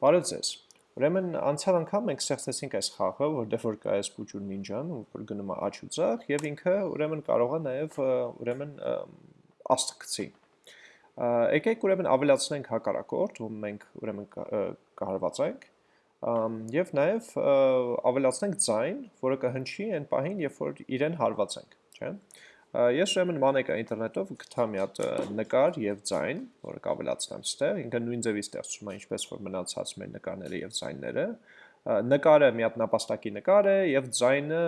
Բարև ձեզ։ Ուրեմն անցյալ անգամ մենք ստեղծեցինք այս խաղը, որտեղ որ կա այս փուճուր նինջան, որ գնում է աչ ու ձախ, եւ ինքը ուրեմն կարող է նաեւ ուրեմն աստղ Եկեք ուրեմն ավելացնենք հակառակորդ, ում մենք ուրեմն կհարվածենք, եւ նաեւ ավելացնենք ձայն, որը կհնչի այն պահին, երբ որ իրեն հարվածենք, չէ՞։ Ես ուրեմն մանեկա ինտերնետով գտա մի հատ նկար եւ ձայն, որը կավելացնեմ ստեղ, ինքը նույն ձևի ստեղծում է ինչպես որ մնացած մեր նկարները եւ ձայնները։ Նկարը մի հատ նապաստակի նկար է եւ ձայնը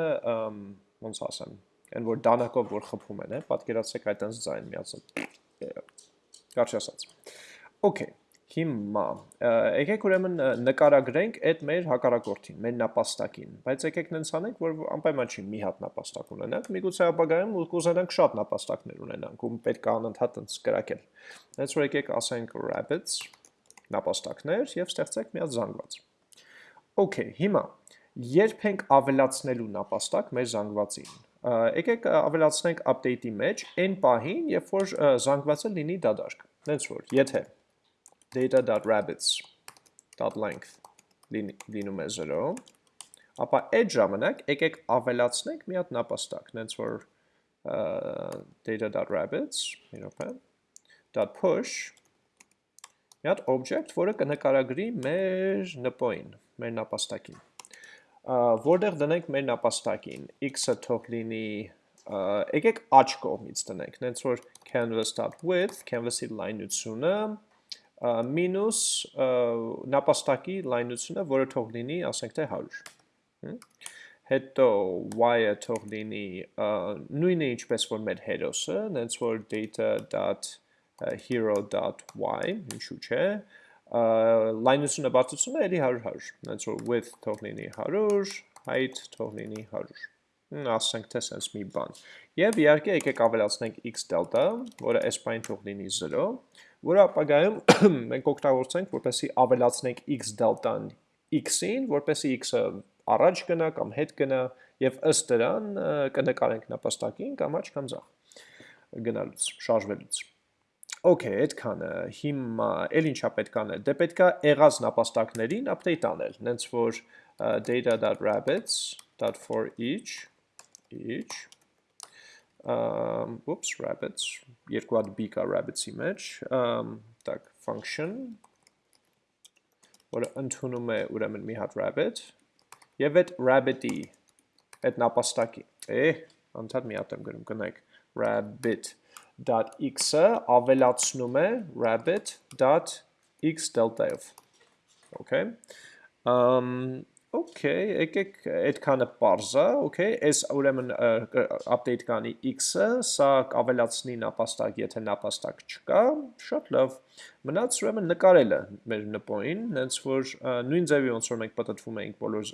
ոնց ասեմ, այն որ դանակով որ խփում են, է, պատկերացրեք այտենց ձայն միացած։ Կարճ ասած։ Okay, Հիմա, եկեք ուրեմն նկարագրենք այդ մեր հակառակորդին, մեր նապաստակին, բայց եկեք նենց անենք, որ անպայման չի մի հատ նապաստակ ունենանք, միգուցե ապագայում կուզենանք շատ նապաստակներ ունենանք, ում պետք է անընդհատ ընց կրակել։ Հենց որ եկեք ասենք rabbits, նապաստակներ և ստեղծեք մի հատ զանգված։ Okay, հիմա, երբ ենք ավելացնելու նապաստակ մեր զանգվածին, եկեք ավելացնենք update-ի մեջ այն պահին, երբ որ զանգվածը լինի դադարք։ Նենց որ, եթե data.rabbits.length լինում է 0, ապա այդ ժամանակ եկեք ավելացնենք մի հատ նապաստակ, նենց որ data.rabbits, .push, մի հատ object, որը կնկարագրի մեր նպոին, մեր նապաստակին, որտեղ դնենք մեր նապաստակին, x-ը թող լինի, եկեք աչ կողմից տնենք, նենց որ canvas.width, canvas-ի լայնությունը, մինուս նապաստակի լայնությունը, որը թող լինի, ասենք թե 100։ Հետո y-ը թող լինի նույնը ինչպես որ մեր հերոսը, նենց որ data.hero.y, ինչու չէ, լայնությունը բացությունը էլի 100-100, նենց որ width թող լինի 100, height թող լինի 100 ասենք թե սենց մի բան։ Եվ իհարկե եկեք ավելացնենք x delta, որը պայն թող լինի 0, որը ապագայում մենք օգտագործենք, որպեսի ավելացնենք x դելտան x-ին, որպեսի x-ը առաջ գնա կամ հետ գնա եւ ըստ դրան կնկարենք նապաստակին կամ աչ կամ ձախ գնալուց, շարժվելուց։ Okay, այդքանը հիմա էլ ինչա պետք անել։ Դե պետքա եղած նապաստակներին update անել, նենց որ data.rabbits.for each each um, whoops, rabbits, երկու հատ b կա rabbits-ի մեջ, um, так, function, որը ընդունում է ուրեմն մի հատ rabbit, և այդ rabbit-ի, այդ նապաստակի, է, անդհատ մի հատ եմ գրում, կնայք, rabbit.x-ը ավելացնում է rabbit.x delta-ով, okay, um, Okay, եկեք այդքանը parza, okay, այս ուրեմն update կանի x-ը, սա կավելացնի նապաստակ, եթե նապաստակ չկա, շատ լավ։ Մնաց ուրեմն նկարելը մեր նպոին, հենց որ նույն ձևի ոնց որ մենք պատտվում ենք բոլոր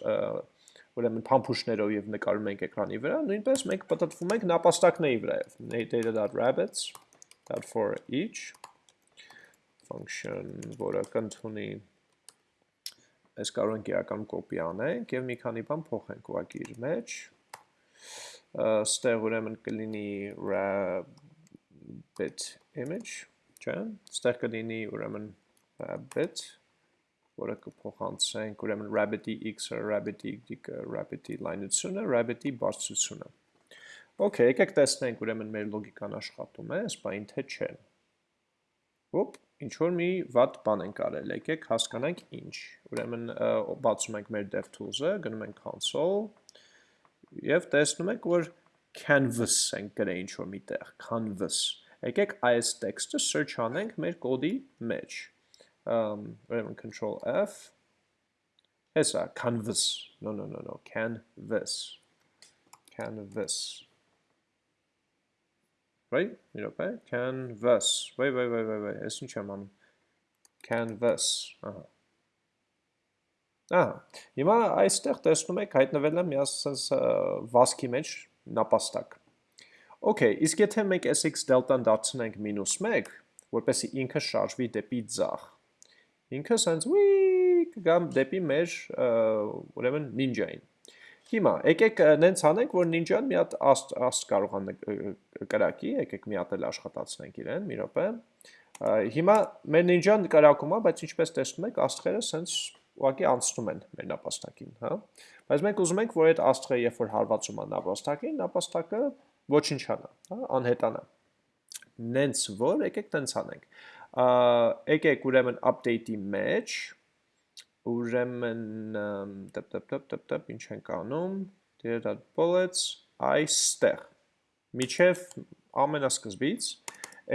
ուրեմն փամփուշտներով եւ նկարում ենք էկրանի վրա, նույնպես մենք պատտվում ենք նապաստակների վրայով։ data.rabbits.for each function, որը կընդունի այս կարող ենք իրական կոպի անենք և մի քանի բան փոխենք ուղակի իր մեջ, ստեղ ուրեմն կլինի rabbit image, չէ, ստեղ կլինի ուրեմն rabbit, որը կփոխանցենք ուրեմն rabbit-ի x-ը, rabbit-ի y-ը, rabbit-ի լայնությունը, rabbit-ի բարձրությունը։ Okay, եկեք տեսնենք ուրեմն մեր լոգիկան աշխատում է, սպայն թե չէ։ Ոպ, ինչ որ մի վատ բան ենք արել, եկեք հասկանանք ինչ։ Ուրեմն բացում ենք մեր DevTools-ը, գնում ենք console եւ տեսնում եք, որ canvas ենք գրել ինչ որ միտեղ, canvas։ Եկեք այս տեքստը search անենք մեր կոդի մեջ։ Ուրեմն control F Հեսա canvas։ No, no, no, no, canvas։ Canvas right? Know, okay? Canvas. Wait, wait, wait, wait, wait. Ես ինչ եմ անում։ Canvas. Ահա։ Ահա։ Հիմա այստեղ տեսնում եք հայտնվել է մի ասես վասկի մեջ նապաստակ։ Okay, իսկ եթե մենք sx delta-ն դարձնենք -1, որպեսզի ինքը շարժվի դեպի ձախ։ Ինքը սենց ուի կգամ դեպի մեր ուրեմն նինջային։ Հիմա, եկեք նենց անենք, որ նինջան մի հատ աստ, աստ կարող է կրակի, եկեք մի հատ էլ աշխատացնենք իրեն, մի րոպե, Հիմա մեր նինջան նկարակում է, բայց ինչպես տեսնում եք, աստղերը սենց ուղղակի անցնում են մեր նապաստակին, հա։ Բայց մենք ուզում ենք, որ այդ աստղը երբ որ հարվածում է նապաստակին, նապաստակը ոչնչանա, հա, անհետանա։ Նենց որ եկեք տենց անենք։ Եկեք ուրեմն update-ի մեջ ուրեմն տպ տպ տպ տպ տպ ինչ ենք անում data.bullets այստեղ միջև ամենասկզբից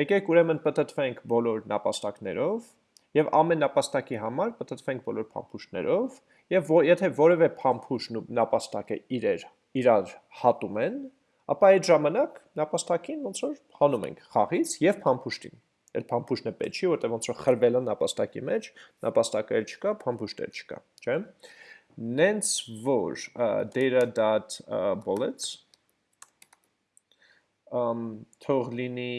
եկեք ուրեմն պատտվենք բոլոր նապաստակներով եւ ամեն նապաստակի համար պատտվենք բոլոր փամփուշտներով եւ եթե որևէ փամփուշտ ու նապաստակը իրեր իրար հատում են, ապա այդ ժամանակ նապաստակին ոնց որ հանում ենք խաղից եւ փամփուշտին։ Այդ փամփուշտն է պետք չի, որտեղ ոնց որ խրվել է նապաստակի մեջ, նապաստակը էլ չկա, փամփուշտը չկա, չէ՞։ Նենց որ data.bullets um թող լինի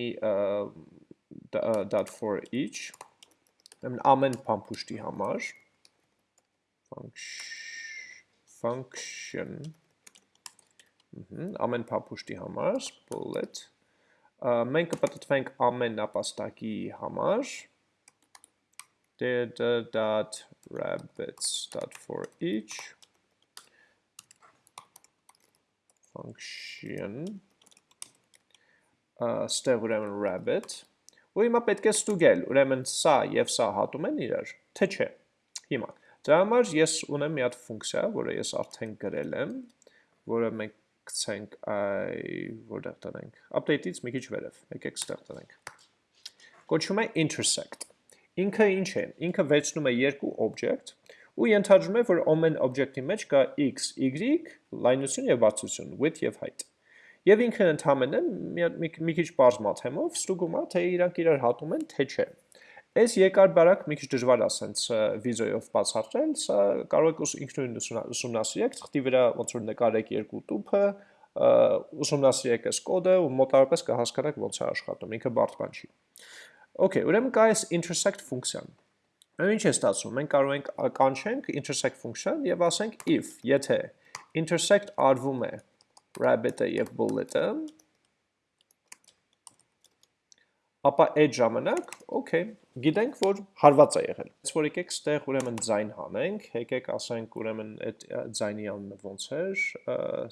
dot for each ամեն փամփուշտի համար function ամեն փամփուշտի համար bullet մենք կպտտվենք ամեն նապաստակի համար data.rabbits.for each function ստեղ ուրեմն rabbit ու հիմա պետք է ստուգել, ուրեմն սա եւ սա հատում են իրար, թե չէ։ Հիմա դրա համար ես ունեմ մի հատ ֆունկցիա, որը ես արդեն գրել եմ, որը մենք գցենք այ որտեղ տնենք։ Update-ից մի քիչ վերև, եկեք ստեղ տնենք։ Կոչվում է intersect։ Ինքը ինչ է։ Ինքը վերցնում է երկու object ու ենթադրում է, որ ամեն object-ի մեջ կա x, y, լայնություն եւ բարձրություն, width եւ height։ Եվ ինքը ընդհանրապես մի, մի, մի քիչ բարձ մաթեմով ստուգում է, թե իրանք իրար հատում են, թե չէ։ Այս երկար բարակ մի քիչ դժվար է ասենց վիդեոյով բացատրել, սա կարող եք ինքնուրույն ուսումնասիրեք, թղթի վրա ոնց որ նկարեք երկու տուփը, ուսումնասիրեք այս կոդը ու մոտավորապես կհասկանաք ոնց է աշխատում, ինքը բարդ բան չի։ Okay, ուրեմն կա այս intersect ֆունկցիան։ Ինչ է ստացվում։ Մենք կարող ենք կանչենք intersect function եւ ասենք if, եթե intersect արվում է rabbit-ը եւ bullet-ը, ապա այդ ժամանակ, okay, գիտենք, որ հարված է եղել։ Այս որ եկեք ստեղ ուրեմն ձայն հանենք, եկեք ասենք ուրեմն այդ ձայնի անունը ոնց էր,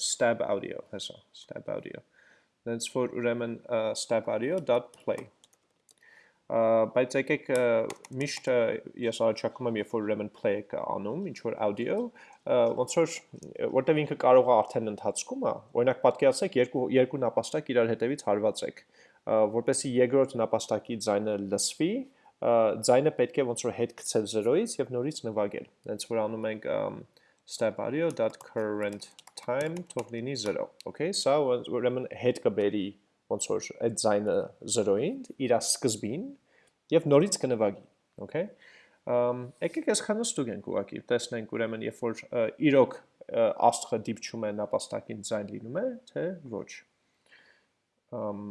stab audio, հեսա, stab audio։ Դենց որ ուրեմն stab audio.play բայց եկեք միշտ ես առաջարկում եմ, երբ որ ուրեմն play-ը անում, ինչ որ audio, ոնց որ որտեվ ինքը կարող է արդեն ընթացքում է, օրինակ պատկերացրեք երկու երկու նապաստակ իրար հետևից հարվածեք, որպեսի երկրորդ նապաստակի ձայնը լսվի, ձայնը պետք է ոնց որ հետ գցել 0-ից եւ նորից նվագել։ Հենց որ անում ենք step audio.current time թող լինի 0, okay? Սա ուրեմն հետ կբերի ոնց որ այդ ձայնը 0-ին, իր սկզբին, եւ նորից կնվագի, okay? Ամ եկեք այսքանը ստուգենք ուղակի, տեսնենք ուրեմն երբ որ իրոք աստղը դիպչում է նապաստակին ձայն լինում է, թե ոչ։ Ամ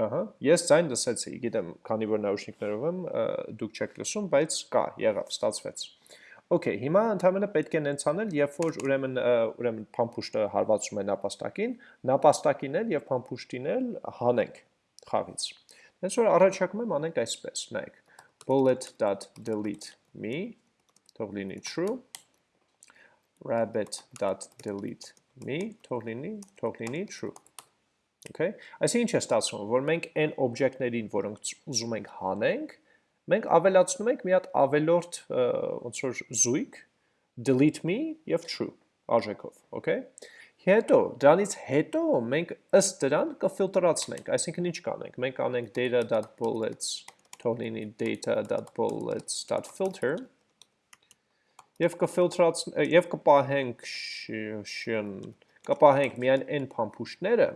Ահա, ես ձայն լսեցի, գիտեմ, քանի որ նաուշնիկներով եմ, դուք չեք լսում, բայց կա, եղավ, ստացվեց։ Okay, հիմա ընդհանրապես պետք է նենց անել, երբ որ ուրեմն ուրեմն փամփուշտը հարվածում է նապաստակին, նապաստակին էլ եւ փամփուշտին էլ հանենք խաղից։ Նենց որ առաջարկում եմ անենք այսպես, նայեք, bullet.delete me թող լինի true. Rabbit.delete me թող լինի թող լինի true. Okay, այսինքն ինչ է ստացվում, որ մենք այն օբյեկտներին, որոնք ուզում ենք հանենք, մենք ավելացնում ենք մի հատ ավելորդ ոնց որ զույգ delete me եւ true արժեքով, okay? Հետո, դրանից հետո մենք ըստ դրան կֆիլտրացնենք, այսինքն ինչ կանենք, մենք անենք data.bullets թող լինի data.bullets.filter եւ կֆիլտրացնենք եւ կպահենք շն կպահենք միայն այն փամփուշտները,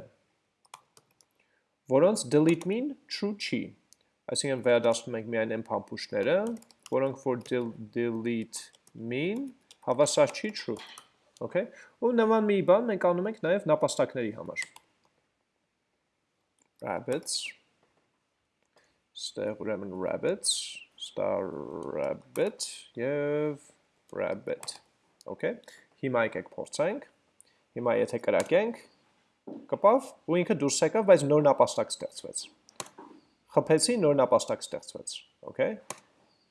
որոնց delete mean true չի, Այսինքն վերադասնում ենք միայն այն փամփուշտները, որոնք որ delete mean հավասար չի true։ Okay? Ու նման մի բան մենք անում ենք նաև նապաստակների համար։ rabbits ստեղ ուրեմն rabbits star rabbit եւ rabbit okay հիմա եկեք փորձենք հիմա եթե կրակենք կպավ ու ինքը դուրս եկավ, բայց նոր նապաստակ ստեղծվեց։ Խփեցի, նոր նապաստակ ստեղծվեց, okay։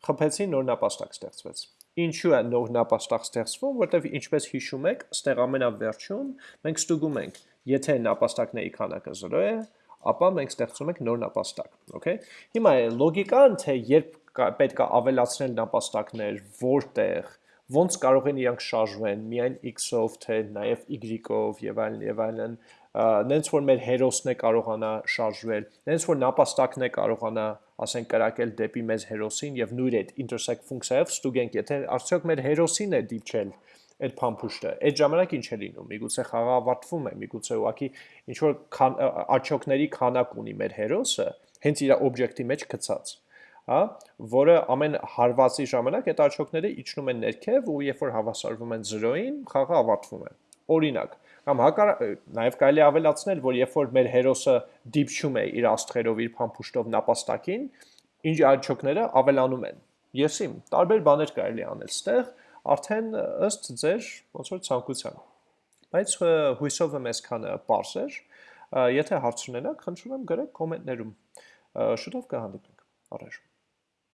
Խփեցի, նոր նապաստակ ստեղծվեց։ Ինչու է նոր նապաստակ ստեղծվում, որտեվ ինչպես հիշում եք, ստեղ ամենավերջում մենք ստուգում ենք, եթե նապաստակների քանակը 0 է, ապա մենք ստեղծում ենք նոր նապաստակ, okay։ Հիմա լոգիկան, թե երբ պետք է ավելացնել նապաստակներ, որտեղ, ոնց կարող են իրանք շարժվեն, միայն x-ով, թե նաև y-ով եւ այլն եւ այլն, նենց որ մեր հերոսն է կարողանա շարժվել, նենց որ նապաստակն է կարողանա, ասենք, կրակել դեպի մեզ հերոսին եւ նույն այդ intersect ֆունկցիայով ստուգենք, եթե արդյոք մեր հերոսին է դիպչել այդ փամփուշտը, այդ ժամանակ ինչ է լինում։ Միգուցե խաղը ավարտվում է, միգուցե ուղակի ինչ որ աչոկների քանակ ունի մեր հերոսը, հենց իր օբյեկտի մեջ գցած հա, որը ամեն հարվածի ժամանակ այդ աչոկները իջնում են ներքև ու երբ որ հավասարվում են 0-ին, խաղը ավարտվում է։ Օրինակ, կամ հակար նաև կարելի ավելացնել, որ երբ որ մեր հերոսը դիպչում է իր աստղերով, իր փամփուշտով նապաստակին, ինչ աչոկները ավելանում են։ Եսիմ, տարբեր բաներ կարելի անել ստեղ, արդեն ըստ ձեր ոնց որ ցանկության։ Բայց հույսով եմ այսքանը པարս էր։ Եթե հարց ունենաք, խնդրում եմ գրեք կոմենտներում։ Շուտով կհանդիպենք։ Առաջ